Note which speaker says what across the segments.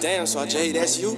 Speaker 1: Damn, so Jay, that's you?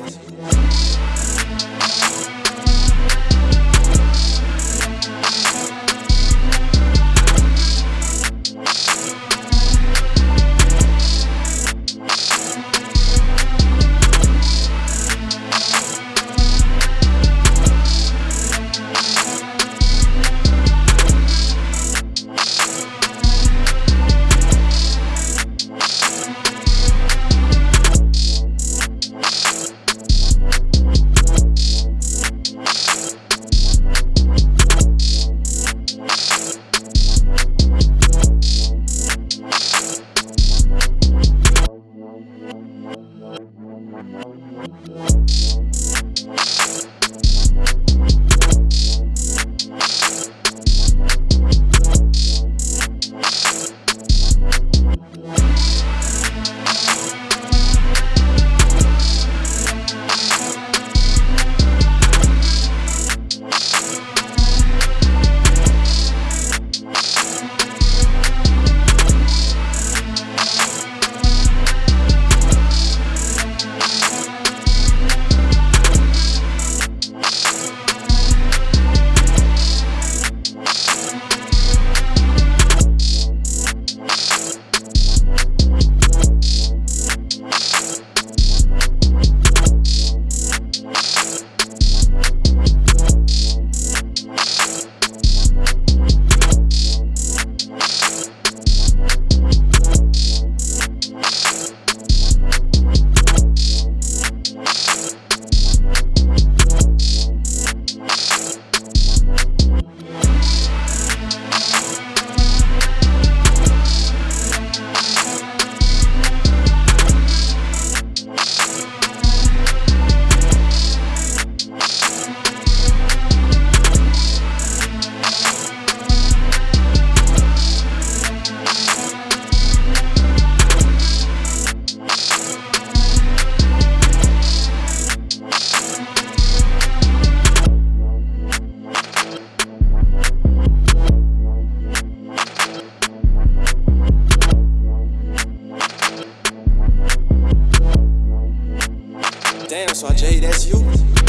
Speaker 1: so I J, that's you.